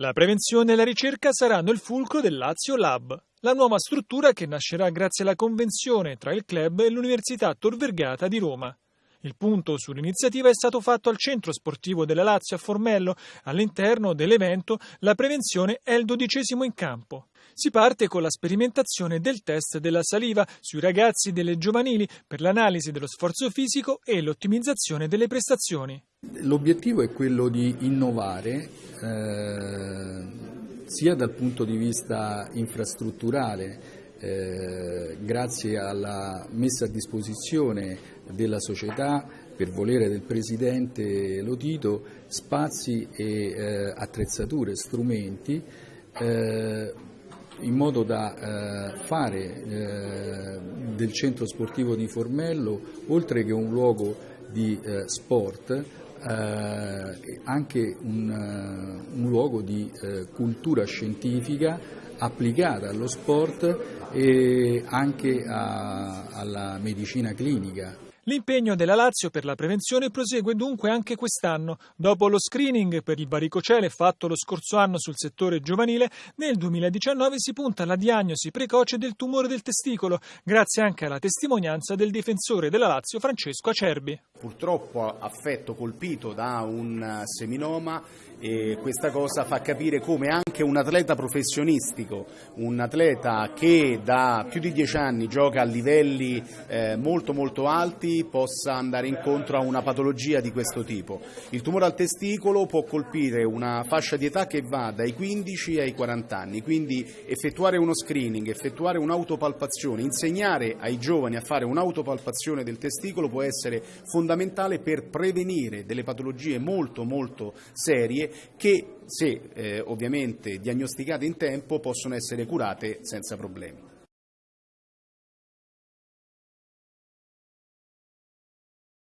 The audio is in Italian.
La prevenzione e la ricerca saranno il fulcro del Lazio Lab, la nuova struttura che nascerà grazie alla convenzione tra il club e l'Università Tor Vergata di Roma. Il punto sull'iniziativa è stato fatto al centro sportivo della Lazio a Formello. All'interno dell'evento la prevenzione è il dodicesimo in campo. Si parte con la sperimentazione del test della saliva sui ragazzi delle giovanili per l'analisi dello sforzo fisico e l'ottimizzazione delle prestazioni. L'obiettivo è quello di innovare eh, sia dal punto di vista infrastrutturale eh, grazie alla messa a disposizione della società per volere del Presidente Lotito spazi e eh, attrezzature, strumenti eh, in modo da eh, fare eh, del centro sportivo di Formello, oltre che un luogo di sport, anche un, un, luogo di cultura scientifica applicata allo sport e anche a, alla medicina clinica. L'impegno della Lazio per la prevenzione prosegue dunque anche quest'anno. Dopo lo screening per il varicocele fatto lo scorso anno sul settore giovanile, nel 2019 si punta alla diagnosi precoce del tumore del testicolo, grazie anche alla testimonianza del difensore della Lazio Francesco Acerbi. Purtroppo affetto, colpito da un seminoma e questa cosa fa capire come anche un atleta professionistico, un atleta che da più di dieci anni gioca a livelli eh, molto molto alti possa andare incontro a una patologia di questo tipo. Il tumore al testicolo può colpire una fascia di età che va dai 15 ai 40 anni, quindi effettuare uno screening, effettuare un'autopalpazione, insegnare ai giovani a fare un'autopalpazione del testicolo può essere fondamentale per prevenire delle patologie molto molto serie che se eh, ovviamente diagnosticate in tempo possono essere curate senza problemi.